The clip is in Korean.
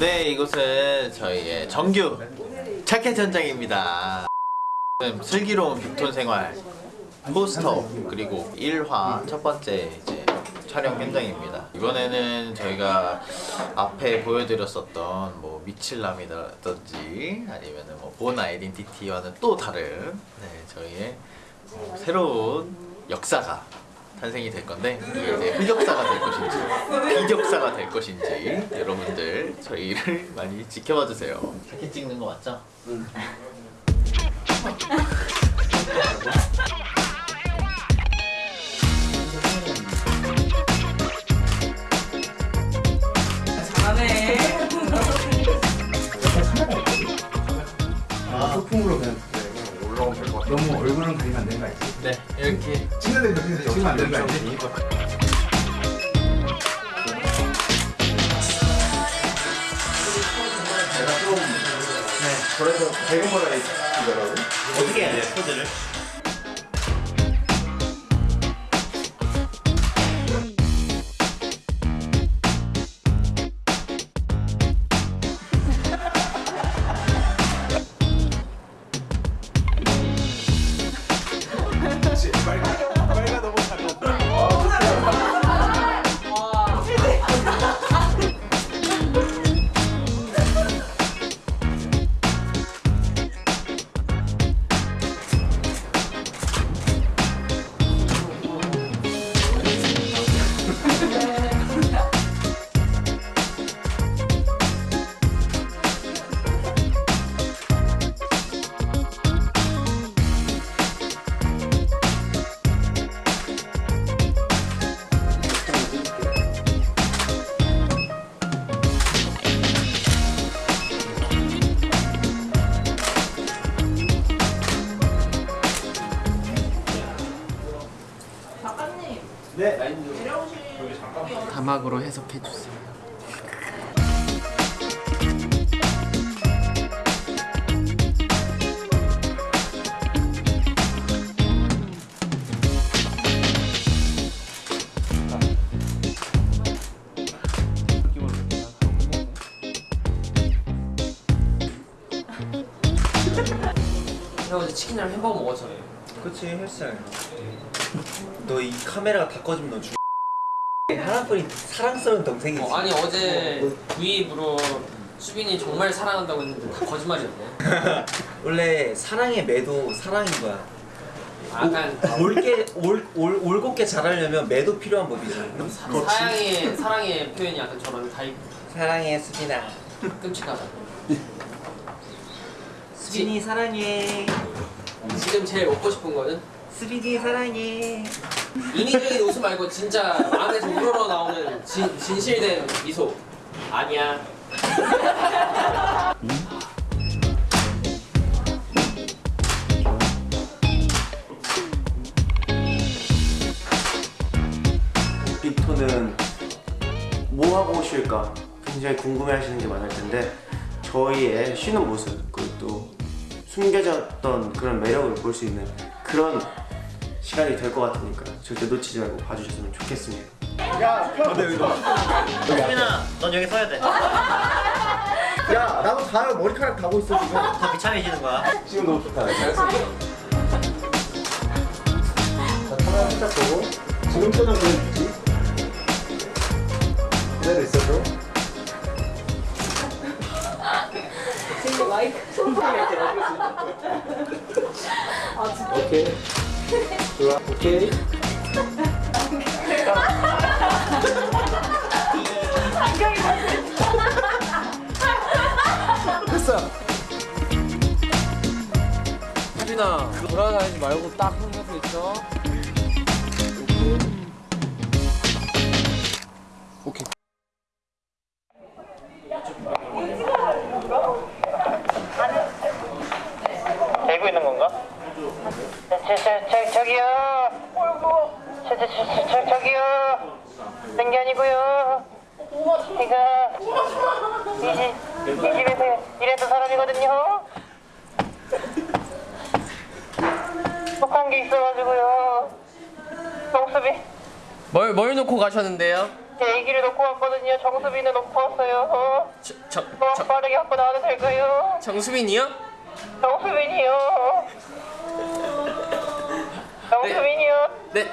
네, 이곳은 저희의 정규 현장입니다. 지금 슬기로운 빅톤 생활 포스터 그리고 1화 첫 번째 이제 촬영 현장입니다. 이번에는 저희가 앞에 보여드렸었던 뭐 미칠남이라든지 아니면은 뭐본 아이덴티티와는 또 다른 네, 저희의 어, 새로운 역사가 탄생이 될 건데 이게 이제 흑역사가 될 것인지 될 것인지 여러분들 저희를 많이 지켜봐 주세요. 사진 찍는 거 맞죠? 소품으로 그냥 올라오면 될것 같아. 너무 얼굴은 가리면 안 되는 거 알지? 네 이렇게 찍는 데 여기서 찍으면 안 되는 거 알지? 100원만 하겠더라고. 어떻게 해야 돼요, 코드를? 네. 자막으로 해석해 주세요. 형 어제 치킨이랑 햄버거 먹었잖아요. 그치 헬스장에 너이 카메라가 다 꺼지면 너 죽... 하나뿐인 사랑스러운 동생이지. 어, 아니 어제 구입으로 수빈이 정말 사랑한다고 했는데 다 거짓말이었네. 원래 사랑의 매도 사랑인 거야. 아, 약간 옳게 올, 올, 올곧게 자라려면 매도 필요한 법이지. 사랑의 사랑의 표현이 약간 저런 타입 사랑해 수빈아. 끔찍하다. 수빈이 사랑해 지금 제일 먹고 싶은 거는 수빈이 사랑해 인위적인 웃음 말고 진짜 마음에서 우러러 나오는 진, 진실된 미소. 아니야. 빅토는 뭐 하고 쉴까 굉장히 궁금해하시는 게 많을 텐데 저희의 쉬는 모습 그리고 또 숨겨졌던 그런 매력을 볼 수 있는 그런 시간이 될 것 같으니까 절대 놓치지 말고 봐주셨으면 좋겠습니다. 수빈아 넌 여기 서야 돼. 야, 나도 다 머리카락 다고 있어, 지금. 더 비참해지는 거야. 지금 너무 좋다. 자, 카메라 살짝 보고. 지금 표정 보여주지. 그대로 있어줘. 지금 마이크 아 진짜 오케이. 좋아, 오케이. 됐어. 수빈아 돌아다니지 말고 딱 흥해서 있어. 되고 있는 건가? 저, 저, 저, 저기요. 저, 저, 저, 저, 저, 저기요. 딴게 아니고요. 제가 이, 집, 이 집에서 일했던 사람이거든요. 속한 게 있어가지고요. 똥수비. 뭘, 뭘 놓고 가셨는데요? 제 애기를 놓고 왔거든요. 정수빈을 놓고 왔어요. 어? 저, 저, 뭐 저, 빠르게 갖고 나와도 될까요? 정수빈이요? 정수빈이 で